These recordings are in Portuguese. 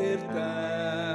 Despertar,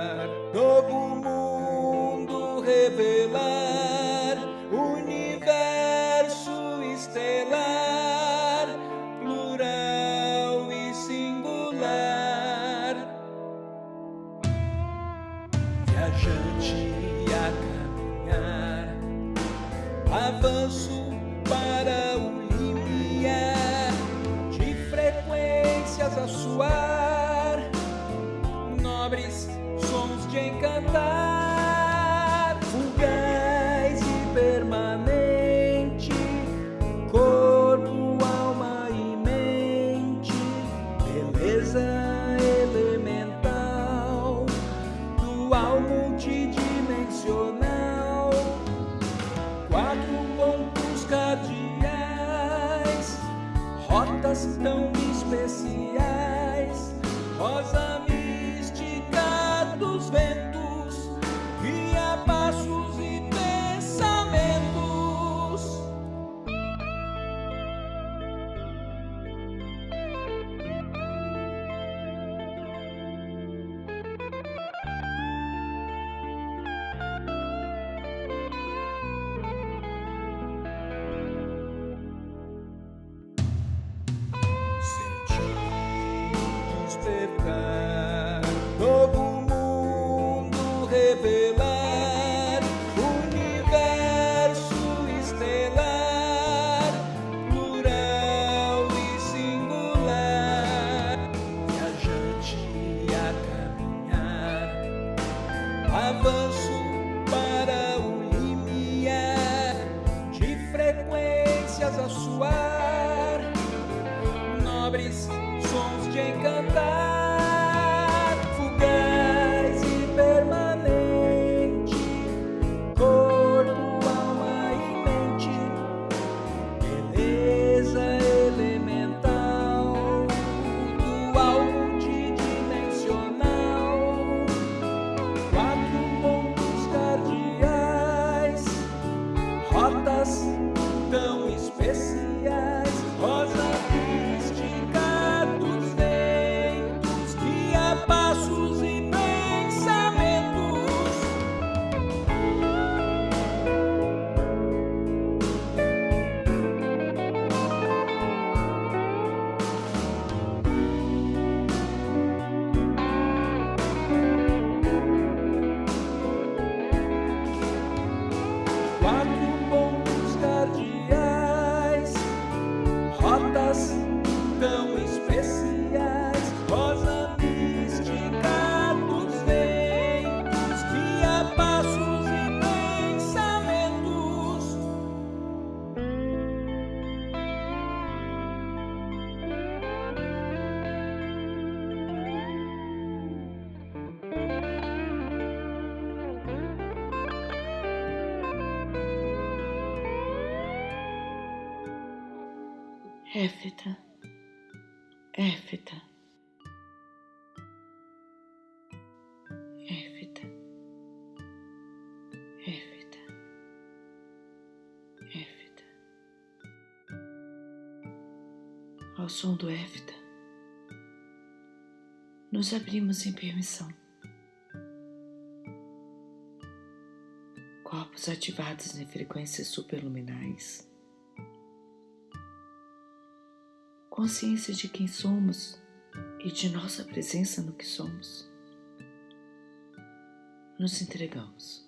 Éfita, Éfita, Éfita, Éfita, Éfita. Ao som do Éfita, nos abrimos em permissão. Corpos ativados em frequências superluminais. Consciência de quem somos e de nossa presença no que somos. Nos entregamos.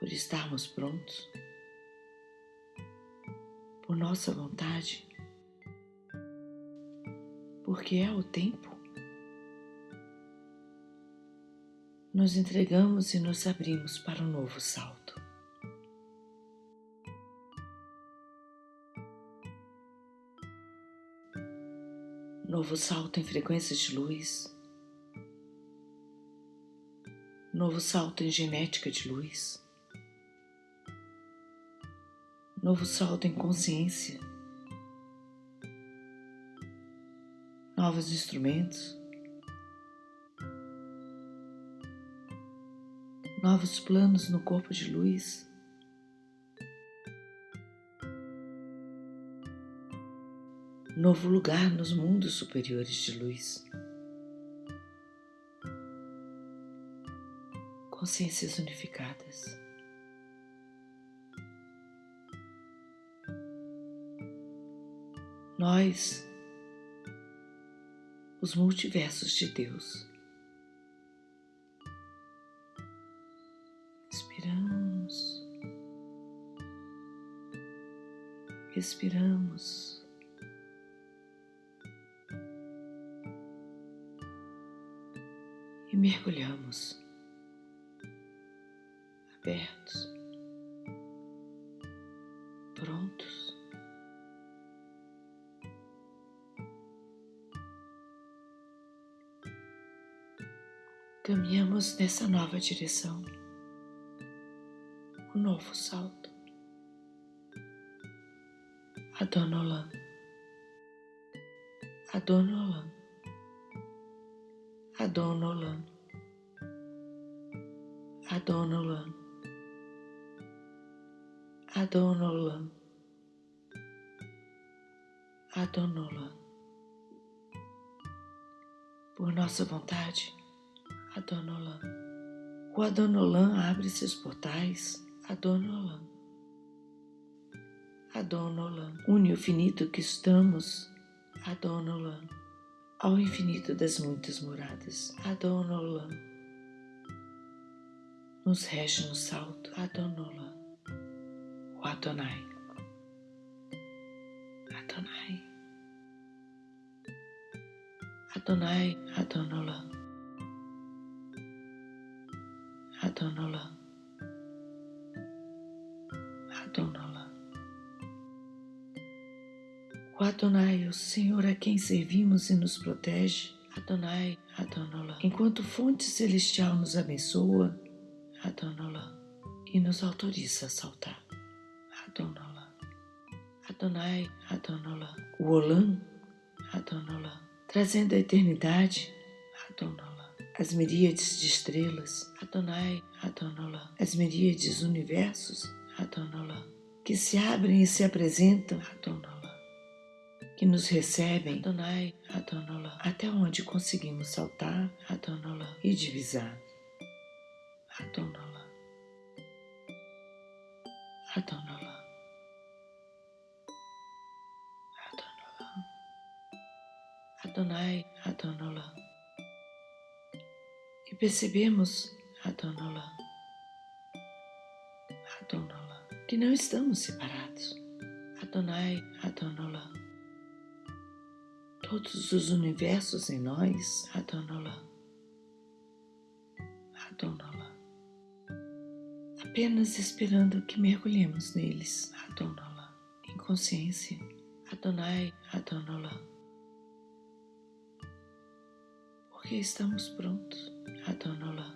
Por estarmos prontos, por nossa vontade, porque é o tempo. Nos entregamos e nos abrimos para um novo salto. Novo salto em frequências de luz. Novo salto em genética de luz. Novo salto em consciência. Novos instrumentos. Novos planos no corpo de luz. Novo lugar nos mundos superiores de luz. Consciências unificadas. Nós, os multiversos de Deus. Inspiramos, respiramos. Nessa nova direção, um novo salto. Adonolan, Adonolan, Adonolan, Adonolan, Adonolan, Adonolan. Por nossa vontade, Adonolan. O Adonolan abre seus portais. Adonolan. Adonolan. Une o finito que estamos. Adonolan. Ao infinito das muitas moradas. Adonolan. Nos rege no salto. Adonolan. O Adonai. Adonai. Adonai, Adonolan. Adonola, Adonola. O Adonai, o Senhor a quem servimos e nos protege, Adonai, Adonola. Enquanto fonte celestial nos abençoa, Adonola, e nos autoriza a saltar, Adonola. Adonai, Adonola. O Olam, Adonola. Trazendo a eternidade, Adonola as miríades de estrelas, Adonai, Adonola, as miríades universos, Adonola, que se abrem e se apresentam, Adonola, que nos recebem, Adonai, Adonola, até onde conseguimos saltar, Adonola, e divisar, Adonola, percebemos, Adonola, Adonola, que não estamos separados. Adonai, Adonola. Todos os universos em nós, Adonola, Adonola. Apenas esperando que mergulhemos neles, Adonola, em consciência. Adonai, Adonola. Porque estamos prontos. Adonola,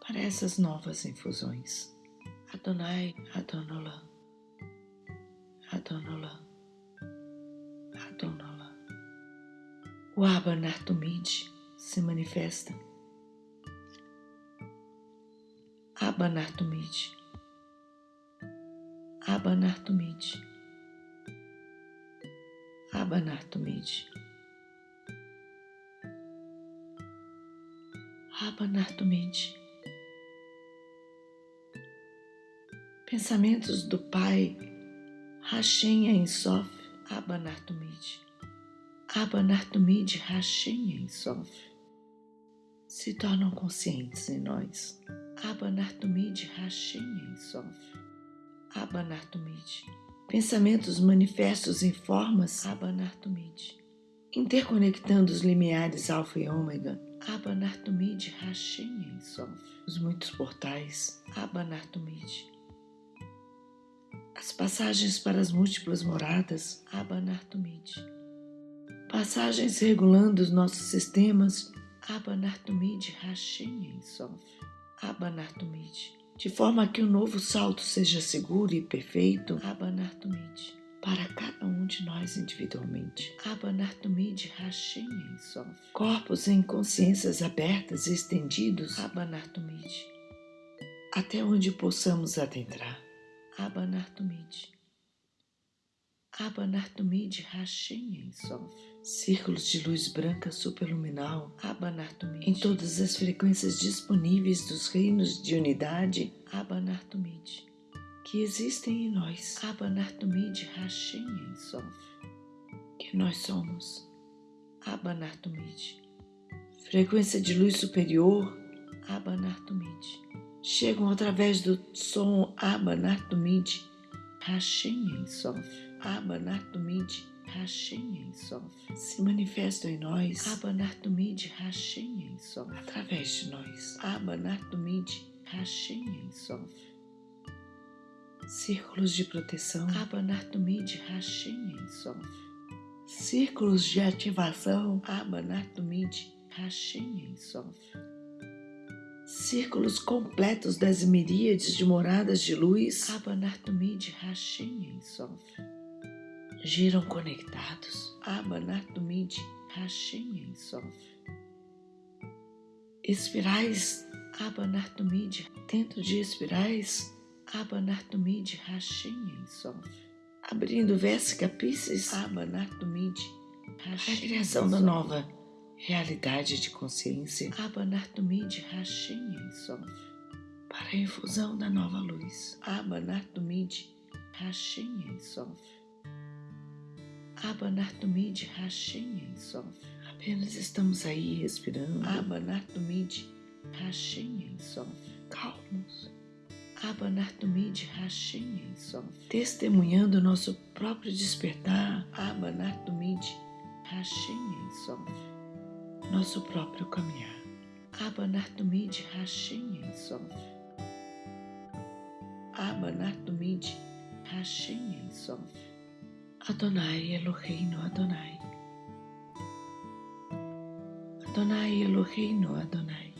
para essas novas infusões. Adonai, Adonola, Adonola. O Abba Nartumid se manifesta. Abba Nartumid, Abba Nartumid, Abba Nartumid. Abanartumide. Pensamentos do Pai, Hashem Ensof, Abanartumide. Abanartumide, Hashem Ensof. Se tornam conscientes em nós. Abanartumide, Hashem Ensof. Abanartumide. Pensamentos manifestos em formas, Abanartumide. Interconectando os limiares alfa e ômega, Abanartumide Hashem Ensof, os muitos portais, Abanartumide. As passagens para as múltiplas moradas, Abanartumide. Passagens regulando os nossos sistemas, Abanartumide Hashem Ensof, Abanartumide. De forma que o novo salto seja seguro e perfeito, Abanartumide para cada um de nós individualmente. Abanartumid Hashem Ensof. Corpos em consciências abertas e estendidos. Abanartumid. Até onde possamos adentrar. Abanartumid. Abanartumid Hashem Ensof. Círculos de luz branca superluminal Abanartumid. Em todas as frequências disponíveis dos reinos de unidade Abanartumid. Que existem em nós Abanartumid Hashem Ensof. Que nós somos Abanartumid. Frequência de luz superior Abanartumid. Chegam através do som Abanartumid Hashem Ensof. Abanartumid Hashem Ensof. Se manifestam em nós Abanartumid Hashem Ensof. Através de nós Abanartumid Hashem Ensof. Círculos de proteção Abanartumid Hashem Ensof. Círculos de ativação Abanartumid Hashem Ensof. Círculos completos das miríades de moradas de luz Abanartumid Hashem Ensof giram conectados. Abanartumid Hashem Ensof. Espirais Abanartumid dentro de espirais Abanartumid Hashem Ensof. Abrindo Vésica Pisces Abanartumid Hashem A criação da nova realidade de consciência Abanartumid Hashem Ensof. Para a infusão da nova luz Abanartumid Hashem Ensof. Abanartumid Hashem Ensof. Apenas estamos aí respirando. Abanartumid Hashem Ensof. Calmos. Abanartumid Hashem Ensof. Testemunhando nosso próprio despertar. Abanartumid Hashem Ensof. Nosso próprio caminhar. Abanartumid Hashem Ensof. Abanartumid Hashem Ensof. Adonai Eloheinu Adonai. Adonai Eloheinu Adonai.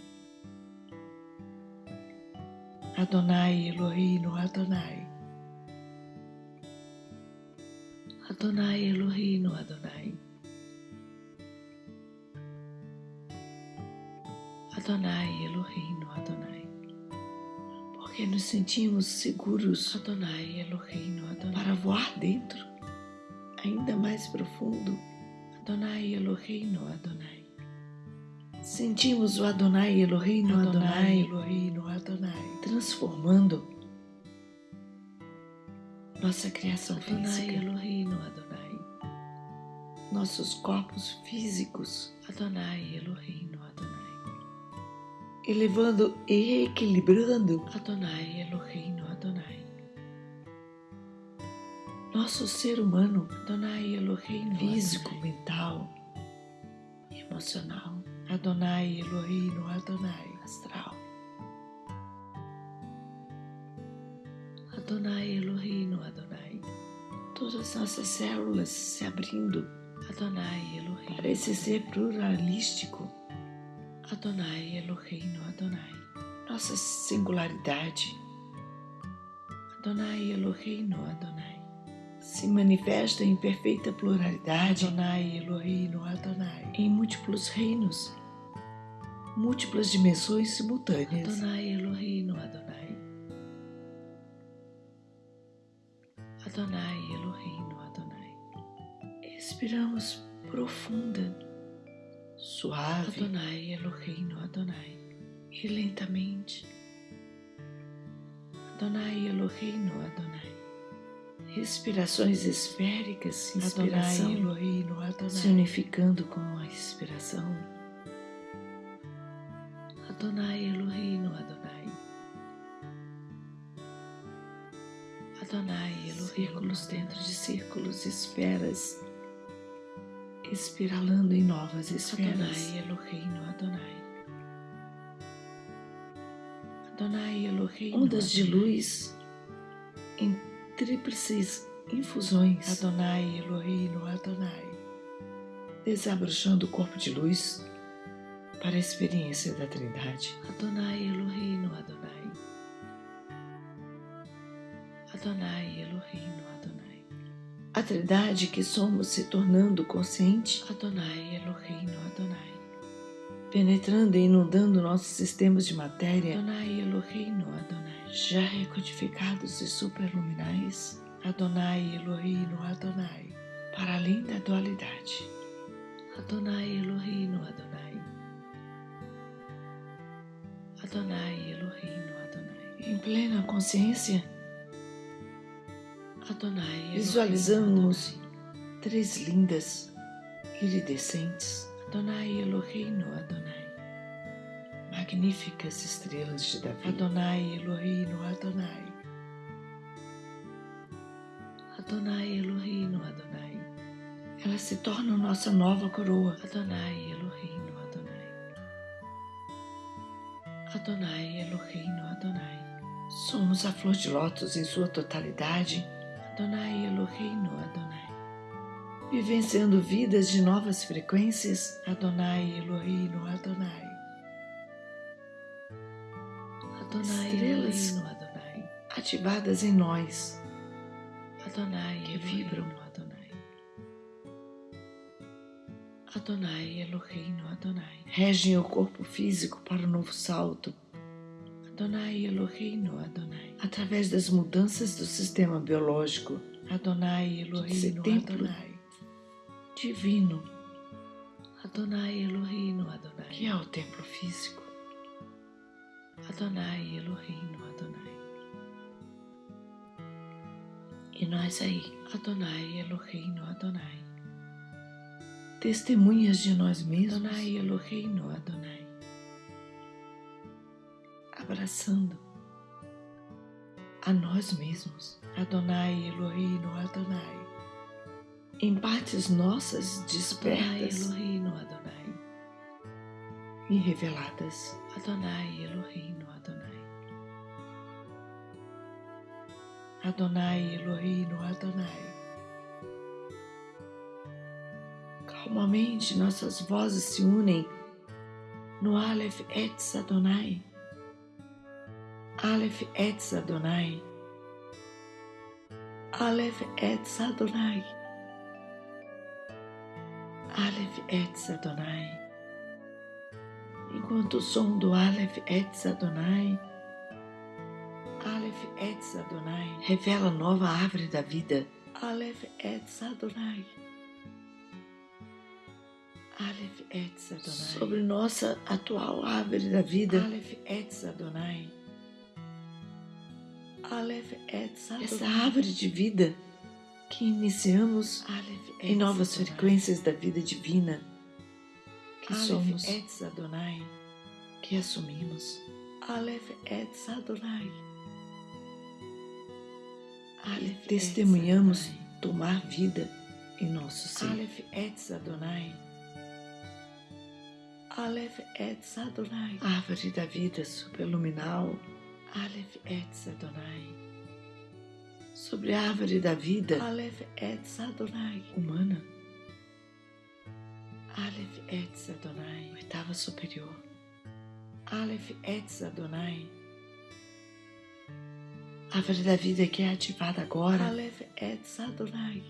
Adonai Eloheinu Adonai. Adonai Eloheinu Adonai. Adonai Eloheinu Adonai. Porque nos sentimos seguros, Adonai Eloheinu Adonai, para voar dentro ainda mais profundo, Adonai Eloheinu Adonai. Sentimos o Adonai Eloheinu Adonai, Eloheinu Adonai, transformando nossa criação Adonai física. Eloheinu Adonai. Nossos corpos físicos, Adonai Eloheinu Adonai. Elevando e equilibrando, Adonai Eloheinu Adonai nosso ser humano, Adonai Elohim, físico, mental, emocional, Adonai Elohim, Adonai, astral, Adonai Elohim, Adonai, todas nossas células se abrindo, Adonai Elohim, para esse ser pluralístico, Adonai Elohim, Adonai, nossa singularidade, Adonai Elohim, Adonai. Se manifesta em perfeita pluralidade, Adonai Elohim Adonai, em múltiplos reinos, múltiplas dimensões simultâneas. Adonai Elohim Adonai. Adonai Elohim Adonai. Expiramos profunda, suave. Adonai Elohim Adonai. E lentamente. Adonai Elohim Adonai respirações esféricas, inspiração Adonai, se unificando com a expiração. Adonai Elohim Adonai. Adonai Elohim. Círculos dentro de círculos, esferas, espiralando em novas esferas. Adonai Elohim Adonai. Adonai Elohim. Ondas de luz em tríplices infusões Adonai Elohim Adonai, desabrochando o corpo de luz para a experiência da Trindade. Adonai Elohim Adonai. Adonai Elohim Adonai. A Trindade que somos se tornando consciente. Adonai Elohim Adonai. Penetrando e inundando nossos sistemas de matéria. Adonai Elohim Adonai já recodificados e superluminais, Adonai Elohim Adonai, para além da dualidade. Adonai Elohim Adonai. Adonai Elohim Adonai. Em plena consciência, Adonai visualizamos três lindas iridescentes. Adonai Elohim Adonai. Magníficas estrelas de Davi. Adonai Elohim Adonai. Adonai Elohim Adonai. Ela se torna nossa nova coroa. Adonai. Adonai Elohim Adonai. Somos a flor de lótus em sua totalidade. Adonai Elohim Adonai. Vivenciando vidas de novas frequências. Adonai Elohim Adonai. Adonai Estrelas Elohim Adonai. Ativadas em nós Adonai que vibram Adonai. No Adonai. Regem o corpo físico para o novo salto. Adonai Elohim no Adonai. Através das mudanças do sistema biológico. Adonai Elohim no Adonai. Divino. Adonai Elohim no Adonai. Que é o templo físico. Adonai Elohim no Adonai. E nós aí, Adonai Eloheinu Adonai. Testemunhas de nós mesmos, Adonai Eloheinu Adonai. Abraçando a nós mesmos, Adonai Eloheinu Adonai. Em partes nossas despertas, Adonai Eloheinu Adonai. E reveladas, Adonai Eloheinu Adonai. Adonai Elohim Adonai. Calmamente nossas vozes se unem no Aleph Etz Adonai. Aleph Etz Adonai. Aleph Etz Adonai. Aleph Etz Adonai. Enquanto o som do Aleph Etz Adonai Aleph Etz Adonai revela a nova árvore da vida. Aleph Etz Adonai. Sobre nossa atual árvore da vida. Essa árvore de vida que iniciamos em novas frequências da vida divina. Que somos. Que assumimos. Testemunhamos tomar vida em nosso ser. Aleph Etz Adonai. Árvore da vida superluminal. Aleph Etz Adonai. Sobre a árvore da vida. Aleph Etz Adonai. Humana. Aleph Etz Adonai. Oitava superior. Aleph Etz Adonai árvore da vida que é ativada agora Aleph Etz Adonai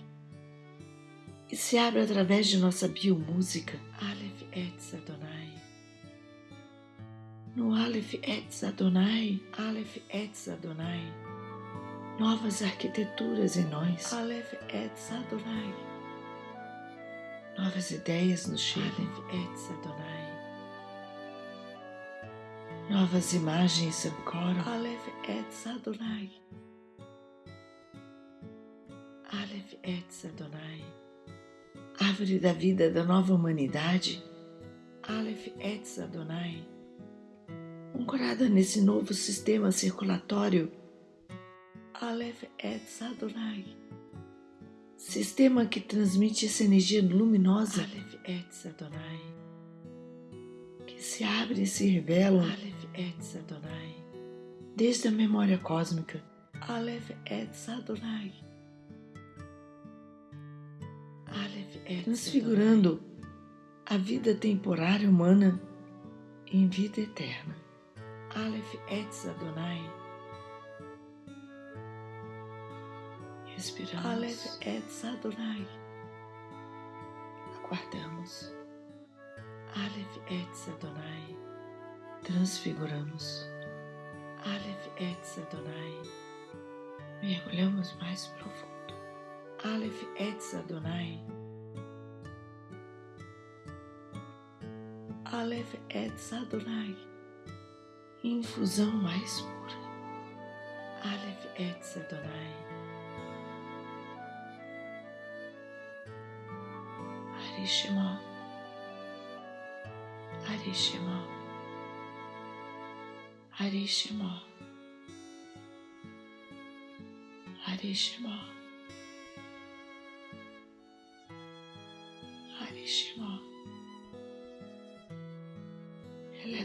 e se abre através de nossa biomúsica Aleph Etz Adonai no Aleph Etz Adonai Aleph Etz Adonai novas arquiteturas em nós Aleph Etz Adonai novas ideias nos chegam Aleph Etz Adonai Novas imagens ancoram. Aleph Etz Adonai. Aleph Etz Adonai. Árvore da vida da nova humanidade. Aleph Etz Adonai. Ancorada nesse novo sistema circulatório. Aleph Etz Adonai. Sistema que transmite essa energia luminosa. Aleph Etz Adonai. Que se abre e se revela. Aleph Etz Adonai. Desde a memória cósmica, Aleph Etz Adonai. Transfigurando a vida temporária humana em vida eterna. Aleph Etz Adonai. Respiramos. Aleph Etz Adonai. Aguardamos. Aleph Etz Adonai transfiguramos. Aleph Etz Adonai. Mergulhamos mais profundo. Aleph Etz Adonai. Aleph Etz Adonai. Infusão mais pura. Aleph Etz Adonai. Arishema. Arishema. Arishema. Arishema.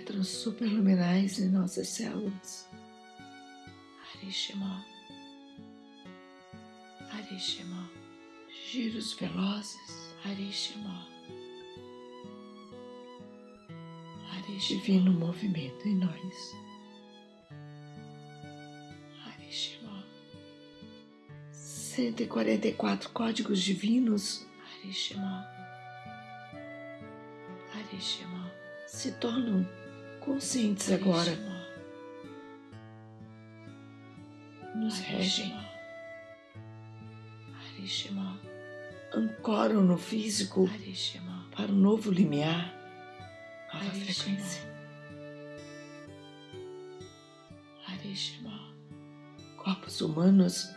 Elétrons superluminais em nossas células. Arishema. Arishema. Giros velozes. Arishema. Arishema. Divino movimento em nós. Arishema. 144 códigos divinos. Arishema. Arishema. Se tornam conscientes agora. Nos regem. Ancoram no físico para o novo limiar, nova frequência. Corpos humanos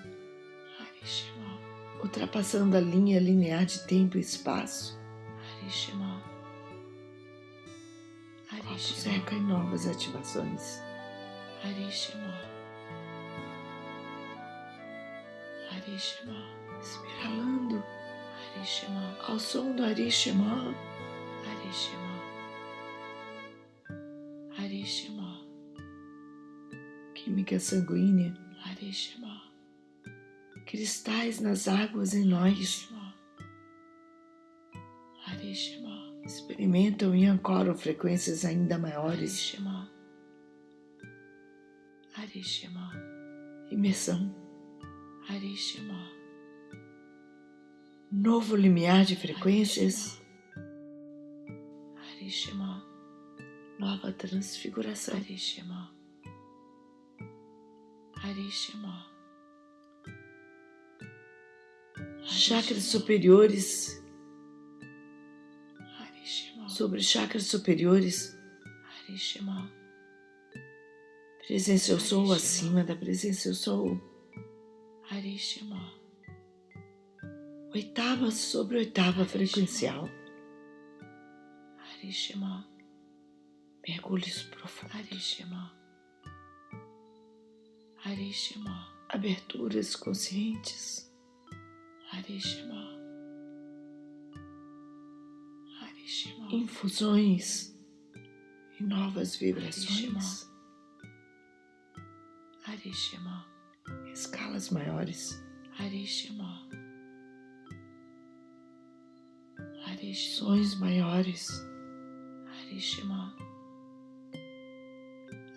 ultrapassando a linha linear de tempo e espaço. Arishema. Eco em novas ativações. Arishema. Arishema. Espiralando Arishema. ao som do Arishema. Arishema. Arishema. Química sanguínea. Arishema. Cristais nas águas em nós. Arishema. Experimentam e ancoram frequências ainda maiores. Arishema. Imersão. Arishema. Novo limiar de frequências. Arishema. Nova transfiguração. Arishema. Arishema. Chakras superiores. Sobre chakras superiores. Arishema. Presença eu sou acima da presença eu sou. Arishema. Oitava sobre oitava frequencial. Arishema. Mergulhos profundos. Arishema. Arishema. Aberturas conscientes. Arishema. Infusões e novas vibrações. Arishema. Escalas maiores. Arishema. Sons maiores. Arishema.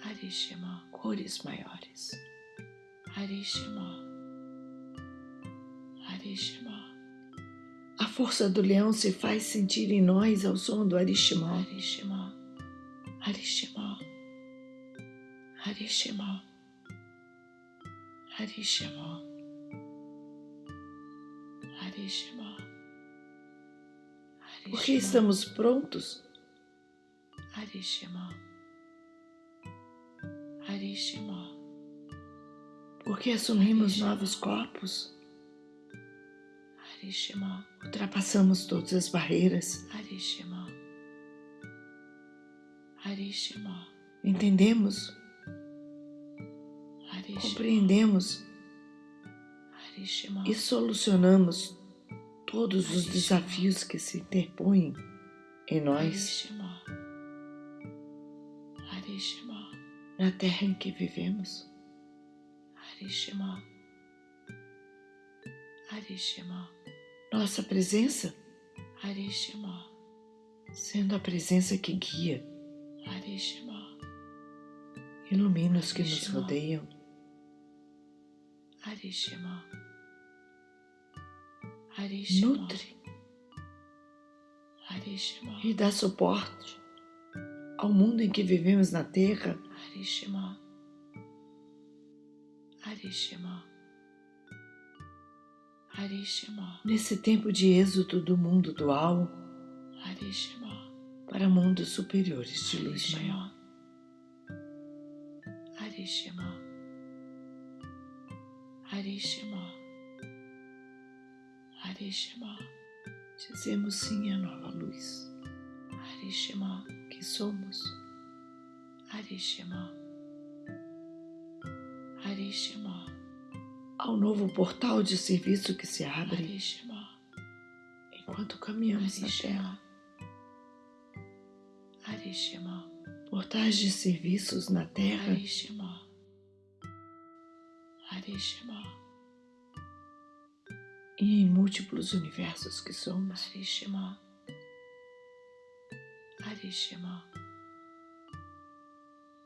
Arishema. Cores maiores. Arishema. Arishema. A força do leão se faz sentir em nós ao som do Arishima. Arishema. Arishema. Arishema. Arishema. Arishema. Porque estamos prontos Arishema. Arishema. porque assumimos novos corpos. Ultrapassamos todas as barreiras. Entendemos, compreendemos e solucionamos todos os Arishima. desafios que se interpõem em nós na terra em que vivemos. Arishema. Arishema. Nossa presença Arishema. sendo a presença que guia, Arishema. ilumina os que nos Arishima. rodeiam. Arishema. Arishema. Nutre Arishema. e dá suporte ao mundo em que vivemos na terra Arishema. Arishema. Nesse tempo de êxodo do mundo dual Harishima, para mundos superiores de luz maior. Harishima, Harishima, Harishima, Dizemos sim à nova luz. Harishima, que somos. Harishima, Harishima, Ao novo portal de serviço que se abre. Enquanto caminhamos na Terra. Portais de serviços na Terra. E em múltiplos universos que somos. Harishima,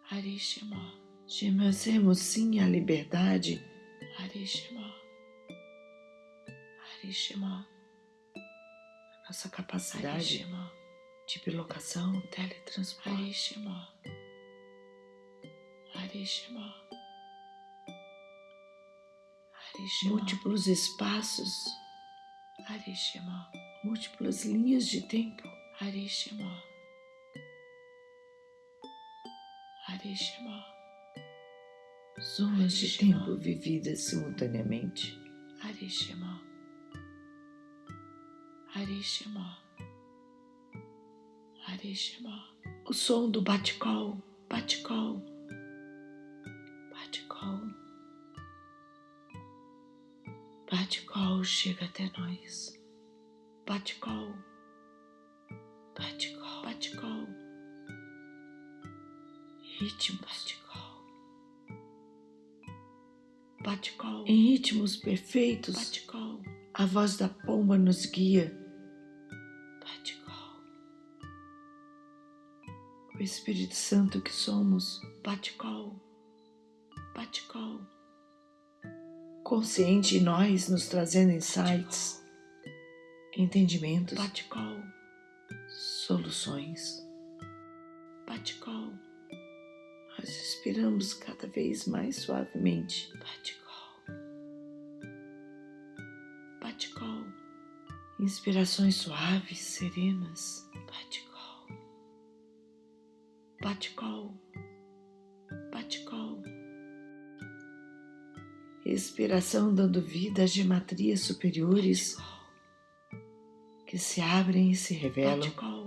Harishima, Dizemos sim à liberdade Harishima, Harishima, nossa capacidade de bilocação, teletransporte. Harishima, Harishima, Harishima, múltiplos espaços, Harishima, múltiplas linhas de tempo, Harishima, Harishima, zonas de tempo vividas simultaneamente. Harishima, Harishima, Harishima, O som do bate-col, bate-col, bate-col, bate-col chega até nós. Bate-col, bate-col, bate-col, ritmos, bate-col, bate-col, em ritmos perfeitos. Bate-col, A voz da pomba nos guia. Bate-col, O Espírito Santo que somos, bate-col, bate-col. Consciente em nós, nos trazendo insights, entendimentos, Bate-col, soluções. Bate-col, Nós respiramos cada vez mais suavemente, Bate-col, Bate-col, inspirações suaves, serenas, Bate-col, Bate-col, Bate-col, respiração dando vida às gematrias superiores que se abrem e se revelam. Bate-col,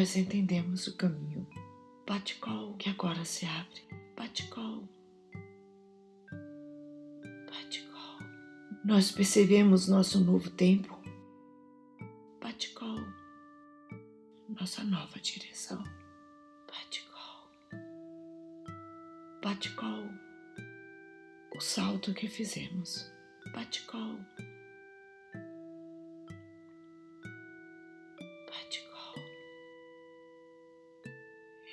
Nós entendemos o caminho. Bate-col, que agora se abre. Bate-col, Bate-col, Nós percebemos nosso novo tempo, Bate-col, nossa nova direção. Bate-col, Bate-col, o salto que fizemos. Bate-col,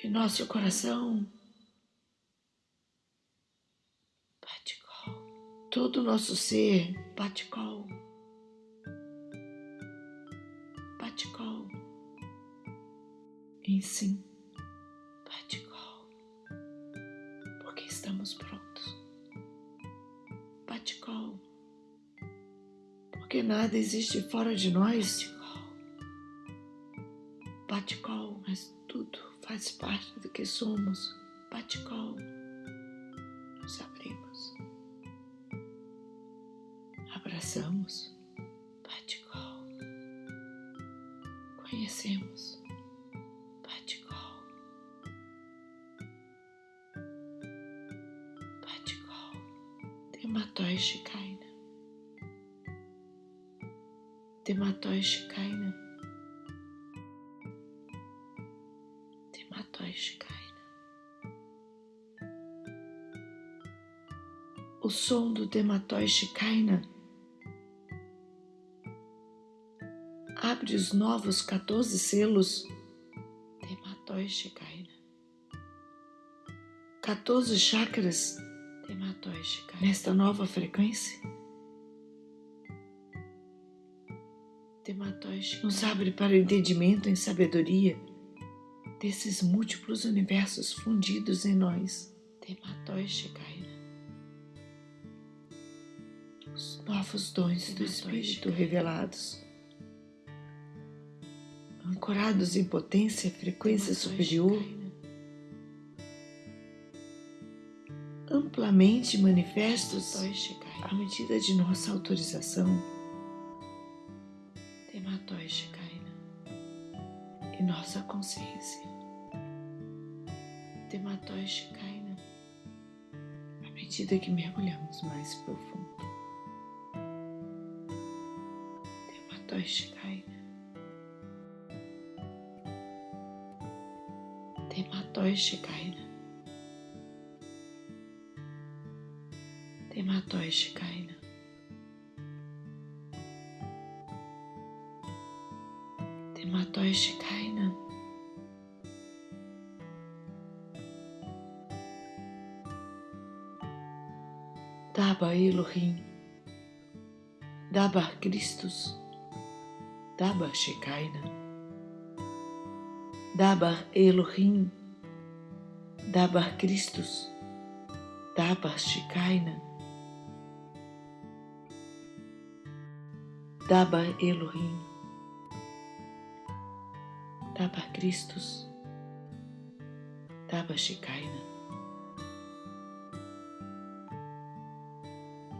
E nosso coração, Bate-col, todo o nosso ser, Bate-col, Bate-col, em sim, Bate-col, porque estamos prontos. Bate-col, Porque nada existe fora de nós, Bate-col, Bate-col, mas tudo faz parte do que somos. Bate-col, Nos abrimos, abraçamos, Bate-col, conhecemos, Bate-col, Bate-col, Tematóis Shikaina. Tematóis Shikaina. Som do Tematóis Shikaina abre os novos 14 selos Tematóis Shikaina. 14 chakras Tematóis Shikaina, nesta nova frequência Tematóis nos abre para o entendimento em sabedoria desses múltiplos universos fundidos em nós. Tematoi Shikaina. Novos dons do Espírito revelados, ancorados em potência e frequência superior, amplamente manifestos à medida de nossa autorização. E nossa consciência. Shikaina. à medida que mergulhamos mais profundo. Tematoi Shikaina. Tematoi Shikaina. Daba Elohim, Daba Christus, Daba Shekinah, Daba Elohim, Daba Christus, Daba Shekinah, Daba Elohim, Daba Christus, Daba Shekinah.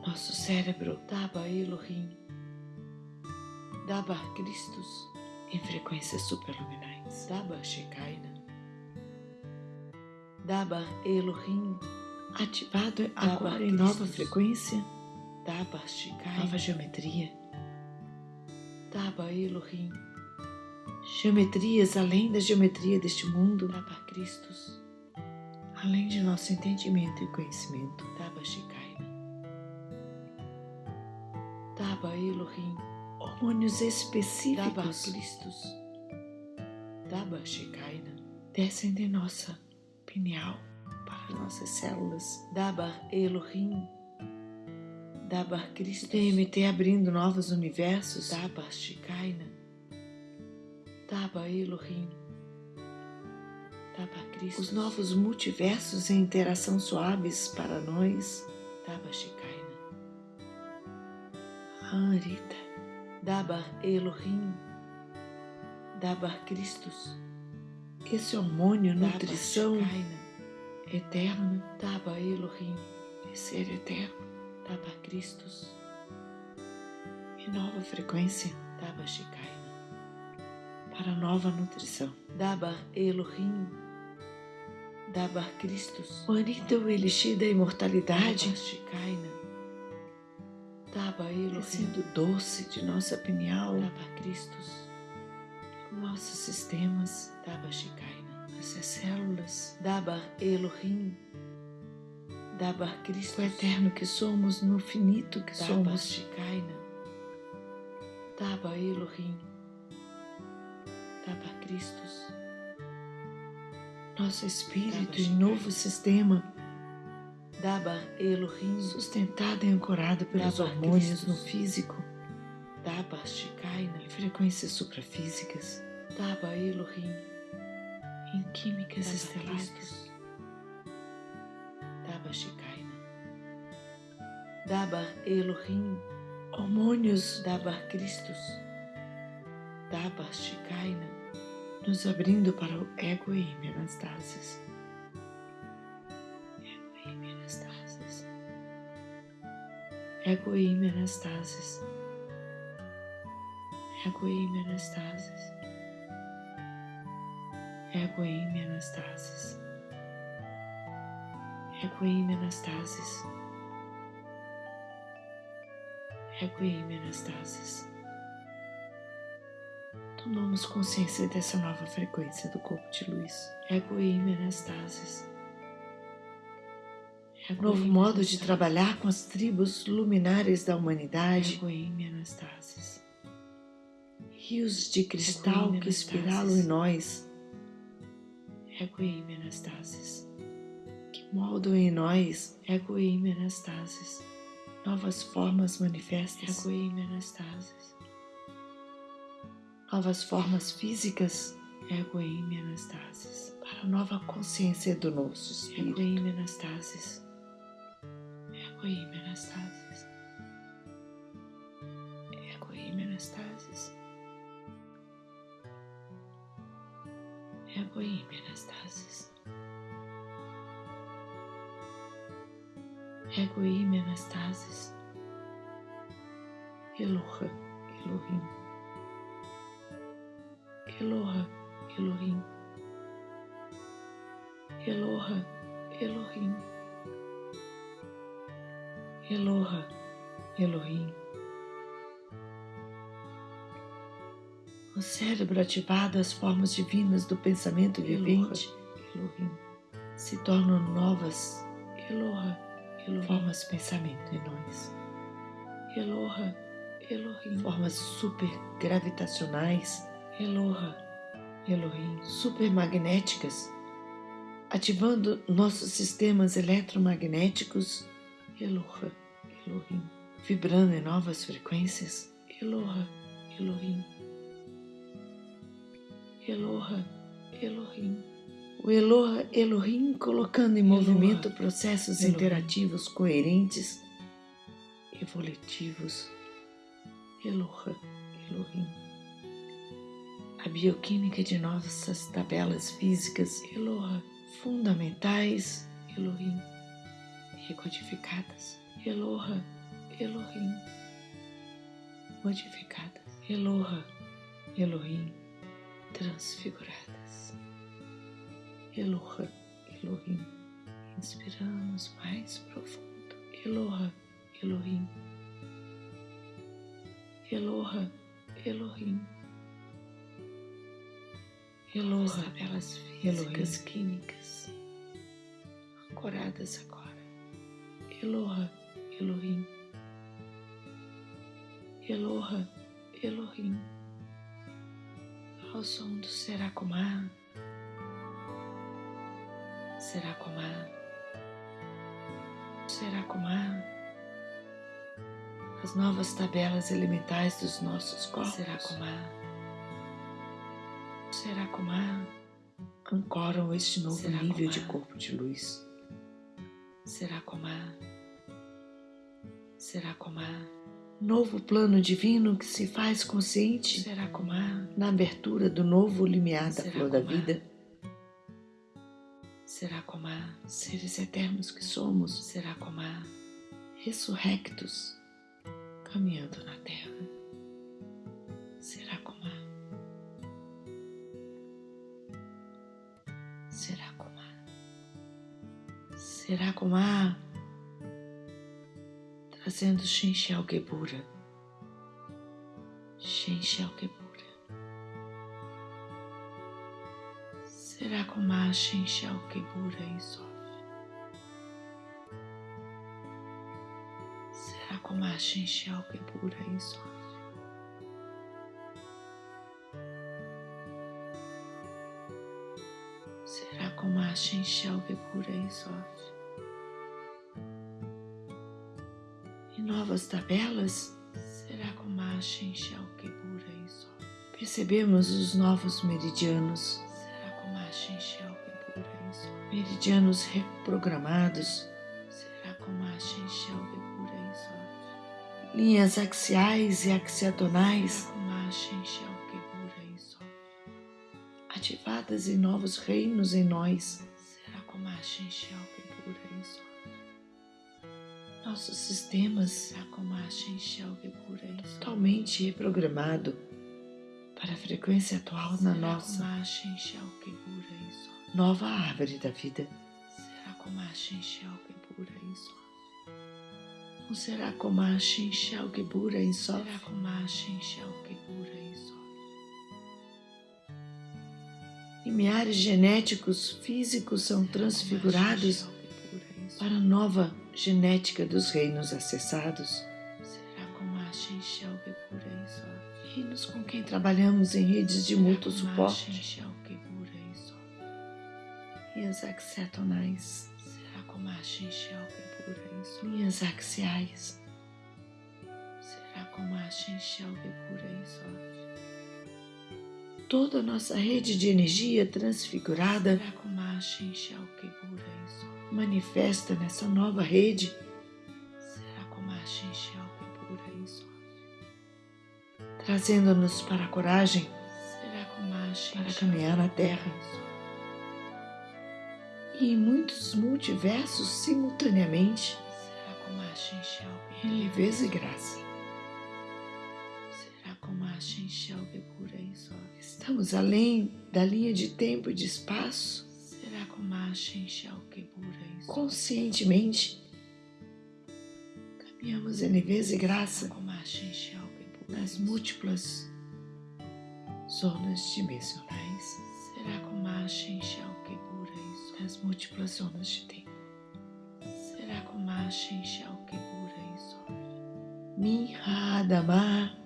Nosso cérebro Daba Elohim, Daba Christus, em frequências superluminais, Daba Shekinah, Daba Elohim, ativado agora em nova frequência, Daba Shekinah, nova geometria, Daba Elohim, geometrias além da geometria deste mundo, Daba Christus, além de nosso entendimento e conhecimento, Daba Shekinah. Daba Elohim, hormônios específicos, descem de nossa pineal para nossas células, Daba Elohim, Daba Christus, DMT abrindo novos universos, Daba Shekinah, Daba Elohim, Daba Christus, os novos multiversos em interação suaves para nós, Daba Shekinah. Anrita, Dabar Elohim, Dabar Christus, esse hormônio, nutrição eterna, Dabar Elohim, ser eterno, Dabar Christus, e nova frequência, Dabar Shekinah, para nova nutrição, Dabar Elohim, Dabar Christus, o Anita, o elixir da imortalidade, Dabar Shekinah, Sendo doce de nossa pineal, nossos sistemas, nossas células, o eterno que somos, no finito que somos, Daba Elohim, Daba Christus, nosso espírito em novo sistema, Daba Elohim, sustentado e ancorado pelos Daba hormônios Christus. no físico. Daba Shekinah, em frequências suprafísicas. Daba Elohim, em químicas Daba estelares. Christus. Daba Shekinah. Daba Elohim, hormônios Daba Christus. Daba Shekinah, nos abrindo para o ego e metastases. Ego e metastases. Ego e metastases. Ego e metastases. Ego e metastases. Ego e metastases. Tomamos consciência dessa nova frequência do corpo de luz. Ego e metastases novo modo de trabalhar com as tribos luminares da humanidade. Rios de cristal que espiralam em nós. Que moldam em nós. Novas formas manifestas. Novas formas físicas. Para para a nova consciência do nosso espírito. Egoim Anastasis. Egoim Anastasis. Anastasis. Eloha, Elohim. Eloha, Elohim. Eloha, Elohim. Eloha, Elohim. O cérebro ativado às formas divinas do pensamento vivente, Elohim. se tornam novas Eloha, Elohim. formas de pensamento em nós. Eloha, Elohim. Formas super gravitacionais, Eloha, Elohim. supermagnéticas, ativando nossos sistemas eletromagnéticos, Eloha, Elohim. vibrando em novas frequências. Eloha, Elohim. Eloha, Elohim. O Eloha Elohim colocando em Eloha, movimento processos Elohim. interativos coerentes, evolutivos. Eloha, Elohim. A bioquímica de nossas tabelas físicas Eloha, fundamentais Elohim. Recodificadas, Eloha, Elohim. modificadas, Eloha, Elohim, transfiguradas. Eloha, Elohim. Inspiramos mais profundo. Eloha, Elohim. Eloha, Elohim. Eloha, tabelas físicas Elohim. químicas ancoradas agora. Eloha, Elohim. Eloha, Elohim. Ao som do Seracomá. Seracomá. Seracomá. As novas tabelas elementais dos nossos corpos. Seracomá. Seracomá. Ancoram este novo nível de corpo de luz. Seracomá. Seracomá. Novo plano divino que se faz consciente Seracomá. na abertura do novo limiar da flor da vida. Seracomá. Seres eternos que somos, Seracomá. ressurrectos, caminhando na terra. Seracomá. Trazendo Shenshel Gebura. Shenshel Gebura. Seracomá, Shenshel Gebura e Sof. Seracomá, Shenshel Gebura e Sof. Seracomá, Shenshel Gebura e Sof. Novas tabelas, Seracomá, Shenshel Gebura e Sof. Percebemos os novos meridianos, Seracomá, Shenshel, Gebura e Sof. meridianos reprogramados, Seracomá, Shenshel, Gebura e Sof. linhas axiais e axiatonais Seracomá, Shenshel, Gebura e Sof. ativadas em novos reinos em nós. Seracomá, Shenshel, Gebura e Sof. Nossos sistemas Sof. totalmente reprogramado para a frequência atual na nossa Sof. nova árvore da vida. Seracomá, Shenshel, Gebura e Sof. Um Seracomá, Shenshel, Gebura e Sof. Seracomá, Shenshel, Gebura e Sof. Limiares genéticos físicos são transfigurados Sof. para a nova genética dos reinos acessados. Seracomá, Shenshel, Gebura e Sof. Reinos com quem trabalhamos em redes de mútuo suporte Shenshel, Gebura e Sof. linhas axiatonais, Seracomá, Shenshel, Gebura e Sof. linhas axiais, Seracomá, Shenshel, Gebura e Sof. toda a nossa rede de energia transfigurada manifesta nessa nova rede. Trazendo-nos para a coragem. Para caminhar na Terra. e em muitos multiversos simultaneamente. Em leveza e graça. Estamos além da linha de tempo e de espaço. Conscientemente, caminhamos em leveza e graça nas múltiplas zonas dimensionais. Nas múltiplas zonas de tempo. Minhadama, Minhadama,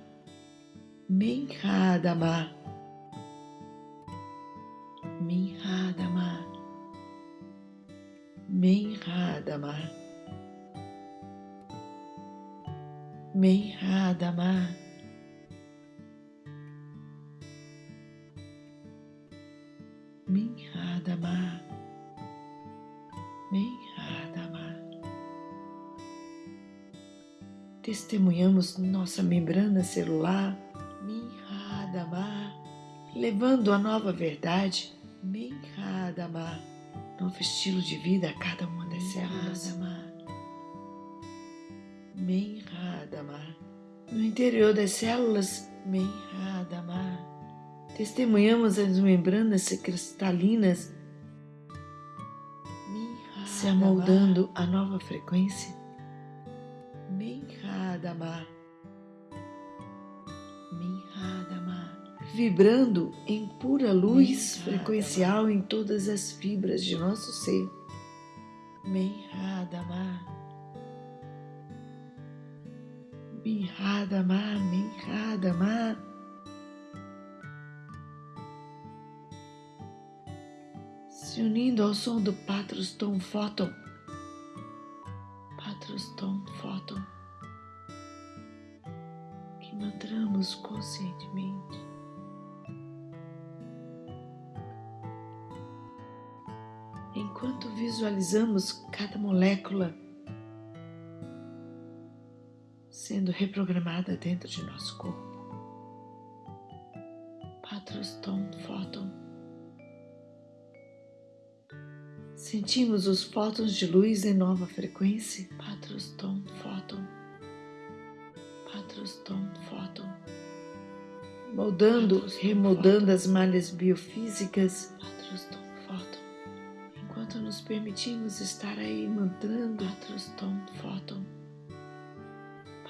Minhadama, Minhadama, Minhadama. Minhadama, Minhadama. Testemunhamos nossa membrana celular, Minhadama, levando a nova verdade, Minhadama, novo estilo de vida a cada uma células. Minhadama. No interior das células, Minhadama. Testemunhamos as membranas cristalinas se amoldando a nova frequência. Minhadama. Minhadama. Vibrando em pura luz frequencial em todas as fibras de nosso ser. Minhadama. Minhadama, Minhadama. se unindo ao som do Patros Tom Photon. Visualizamos cada molécula sendo reprogramada dentro de nosso corpo. Patros Tom Photon. Sentimos os fótons de luz em nova frequência. Patrostom fóton. Patrostom fóton. Moldando, remoldando as malhas biofísicas. Patrostom fóton. Permitimos estar aí mantrando. Patrostom fóton.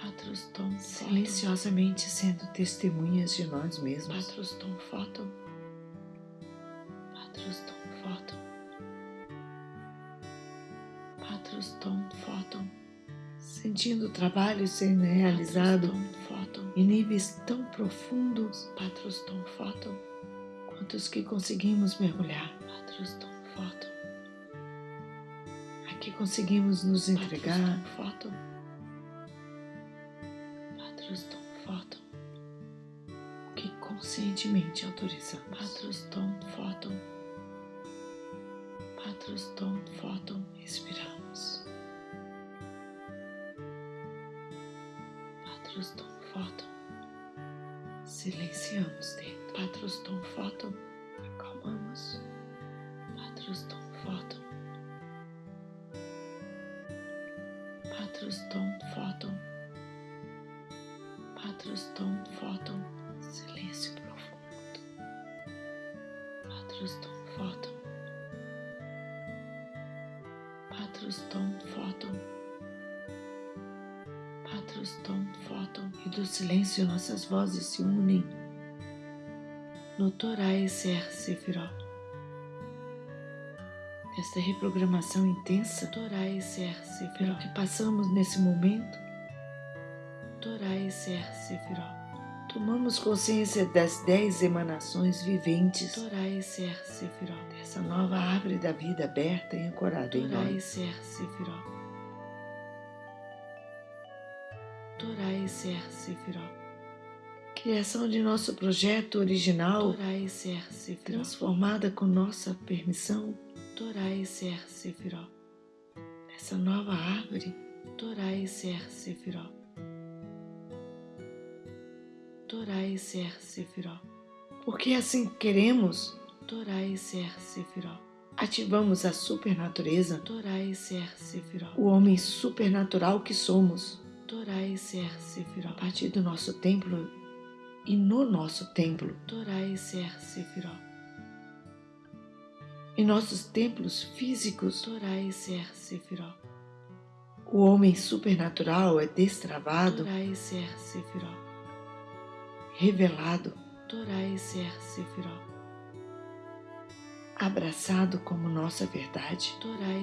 Patrostom Silenciosamente sendo testemunhas de nós mesmos. Patrostom fóton. Patrostom fóton. Patrostom Photon, sentindo o trabalho sendo realizado em níveis tão profundos, Patrostom Photon, quantos que conseguimos mergulhar, Patrostom Photon. Aqui conseguimos nos entregar, Photon, que conscientemente autorizamos, Patrostom Photon, Patrostom Photon, respiramos. Patrostom Photon, silenciamos dentro. Patrostom Photon, acalmamos. Patrostom Patrostom Photon. Patrostom Photon, silêncio profundo. Patrostom Photon. Patrostom Photon. Patrostom Photon. E do silêncio nossas vozes se unem no Torai Ser Sefirot. Esta reprogramação intensa, Torai Ser Sefirot, que passamos nesse momento, Ser Sefirot. Tomamos consciência das dez emanações viventes, Ser Sefirot, dessa nova árvore da vida aberta e ancorada em nós. Sefirot. Torai Ser Sefirot, Criação de nosso projeto original, Torai Ser Sefirot. transformada com nossa permissão, Torai Ser Sefirot. essa nova árvore, Torai Ser Sefirot. Torai Ser Sefirot. porque assim queremos, Torai Ser Sefirot. ativamos a supernatureza, Torai Ser Sefirot. o homem supernatural que somos, Torai Ser a Sefirot. partir do nosso templo e no nosso templo, Torai Ser Sefirot. Em nossos templos físicos, Ser Sefirot. o homem supernatural é destravado, Torai Ser Sefirot. revelado, Ser Sefirot. abraçado como nossa verdade.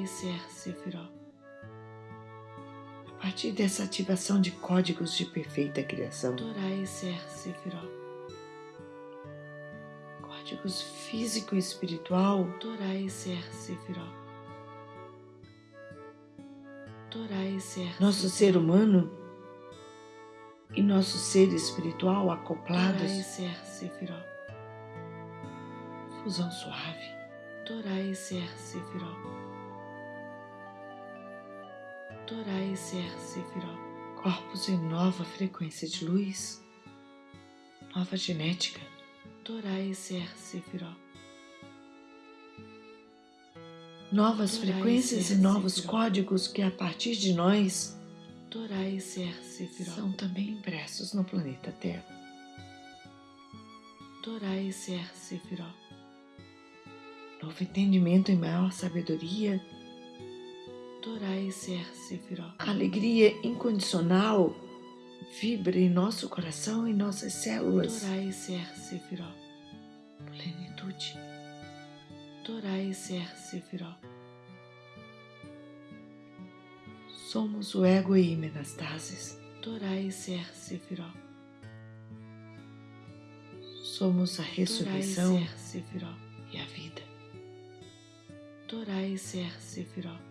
Ser Sefirot. A partir dessa ativação de códigos de perfeita criação, Ser Sefirot. Códigos físico e espiritual, Torai Ser Sefirot. Torai Ser nosso ser humano e nosso ser espiritual acoplados, Ser Sefirot. fusão suave, Torai Ser Sefirot. Torai Ser Sefirot. corpos em nova frequência de luz, nova genética, Torai Ser Sefirot. novas Torai frequências ser e novos Sefirot. códigos que a partir de nós Torai Ser Sefirot. são também impressos no planeta Terra. Torai Ser Sefirot. Novo entendimento e maior sabedoria, Torai Ser Sefirot. alegria incondicional vibra em nosso coração e nossas células. Torai Ser Sefirot. Plenitude, Torai Ser Sefirot. somos o ego e metastases. Torai Ser Sefirot. Somos a ressurreição e a vida. Torai Ser Sefirot.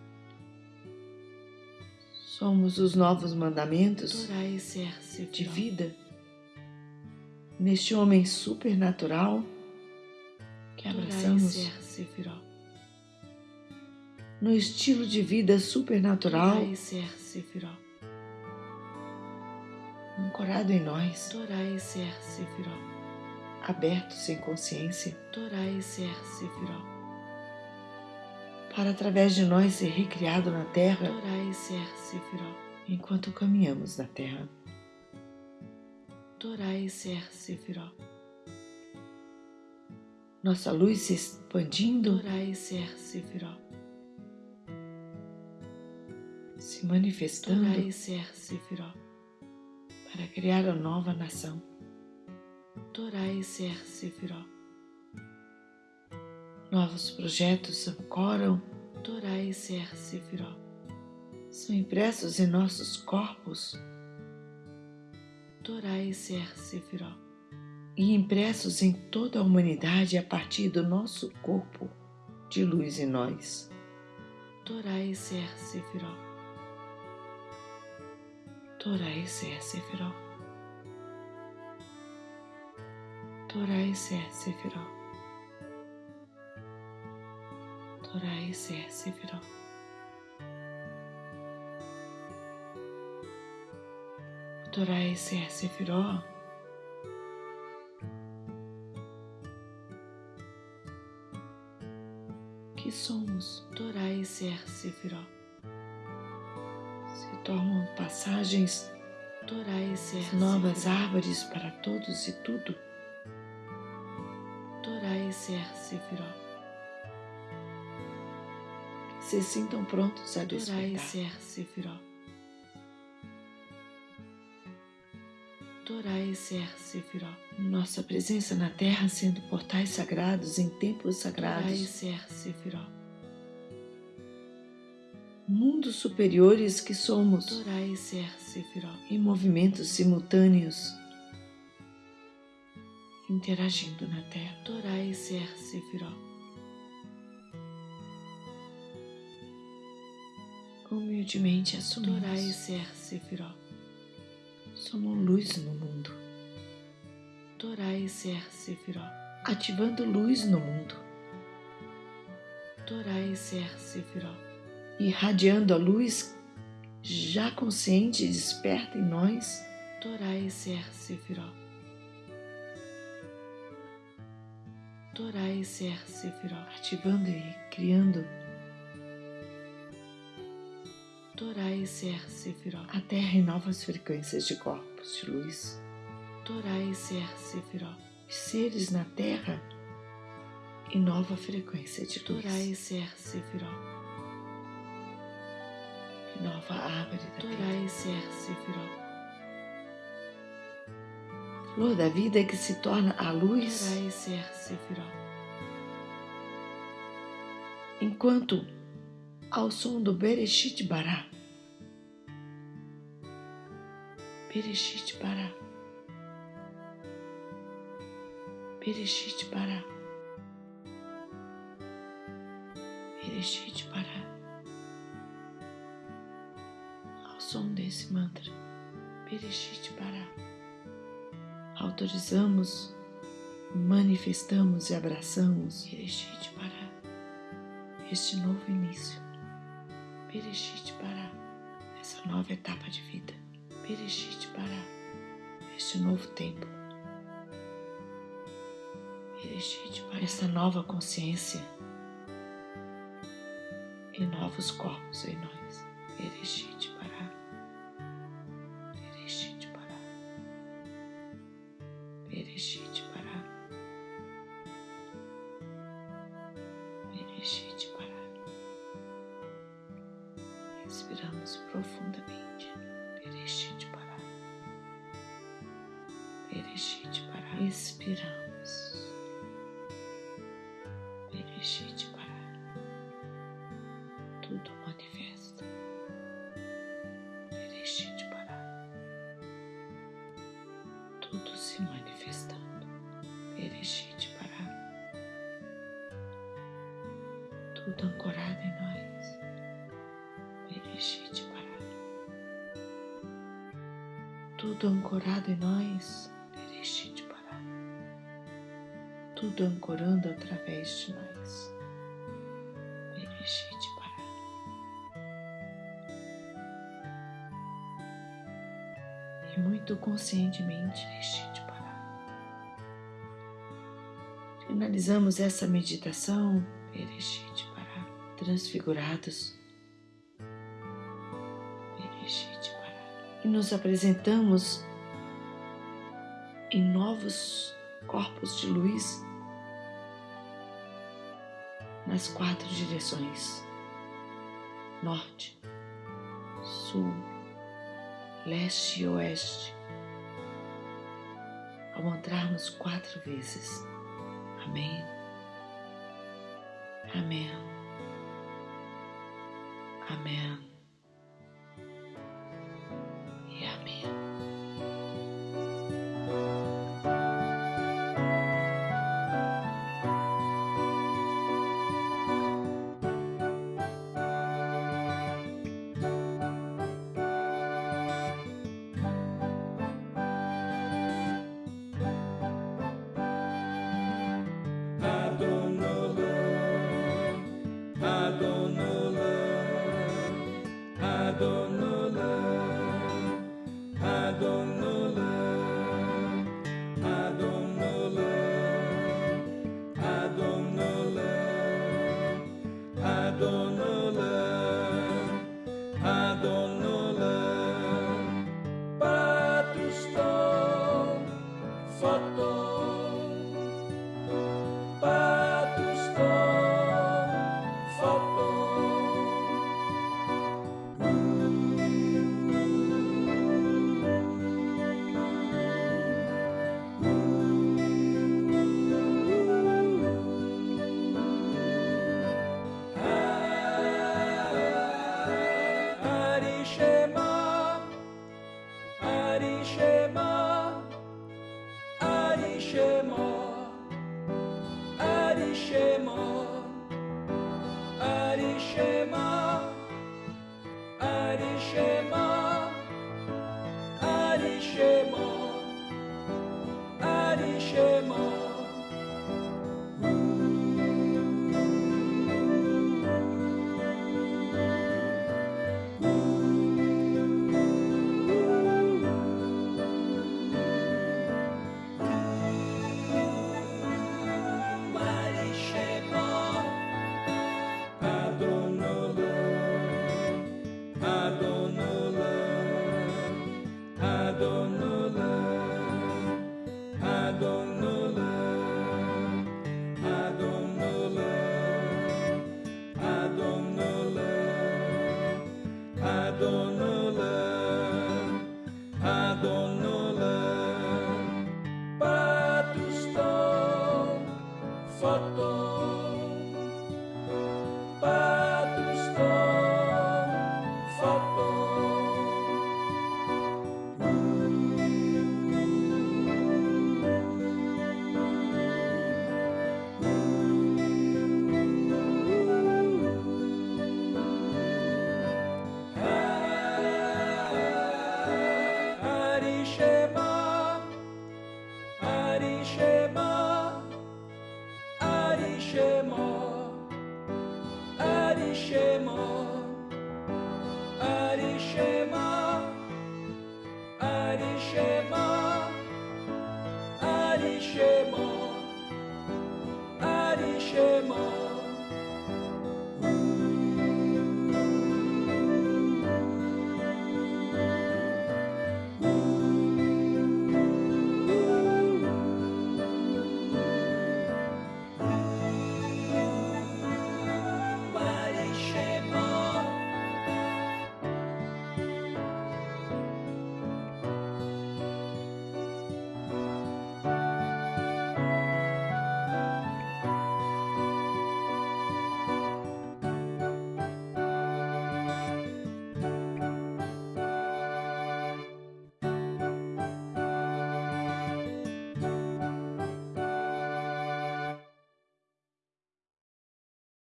Somos os novos mandamentos de vida neste homem supernatural que abraçamos no estilo de vida supernatural ancorado em nós, aberto sem consciência. Para através de nós ser recriado na Terra enquanto caminhamos na Terra. Nossa luz se expandindo, se manifestando. Para criar a nova nação. Novos projetos ancoram, Torai Ser Sefirot. são impressos em nossos corpos Torai Ser Sefirot. e impressos em toda a humanidade a partir do nosso corpo de luz em nós. Torai Ser Sefirot. Torai Ser Sefirot. Torai Ser Sefirot. Torai Ser Sefirot. Torai. Que somos Torai Ser Sefirot. se tornam passagens Torai Ser novas árvores para todos e tudo. Torai Ser Sefirot. Se sintam prontos a despertar. Ser Sefirot. Torai Ser Sefirot. Nossa presença na Terra sendo portais sagrados em templos sagrados, Ser Sefirot. mundos superiores que somos, Torai Ser Sefirot. em movimentos simultâneos, interagindo na Terra. Torai Ser Sefirot. Humildemente Torai assumimos, Ser Sefirot. somos luz no mundo. Torai Ser Sefiró. ativando luz no mundo, Torai Ser Sefiró. irradiando a luz já consciente e desperta em nós, Torai Ser Sefiró. Torai Ser Sefiró. ativando e criando Torai Ser Sefiró. a Terra em novas frequências de corpos de luz, Torai Ser Sefiró. os seres na Terra em nova frequência de luz, Torai Ser Sefiró. em nova árvore da. Torai Ser Sefiró. Flor da vida que se torna a luz Torai Ser Sefiró. enquanto ao som do Bereshit Bará. Bereshit Bará. Bereshit Bará. Bereshit Bará. Ao som desse mantra, Bereshit Bará. Autorizamos, manifestamos e abraçamos Bereshit Bará este novo início. Bereshit Bará, essa nova etapa de vida. Bereshit Bará, este novo tempo. Bereshit Bará, essa nova consciência e novos corpos em nós. Bereshit convite para respirarmos. Tudo ancorando através de nós. E muito conscientemente, Bereshit Bará. Finalizamos essa meditação Bereshit Bará, transfigurados. E nos apresentamos em novos corpos de luz nas quatro direções: norte, sul, leste e oeste. Ao mantrarmos quatro vezes. Amém. Amém.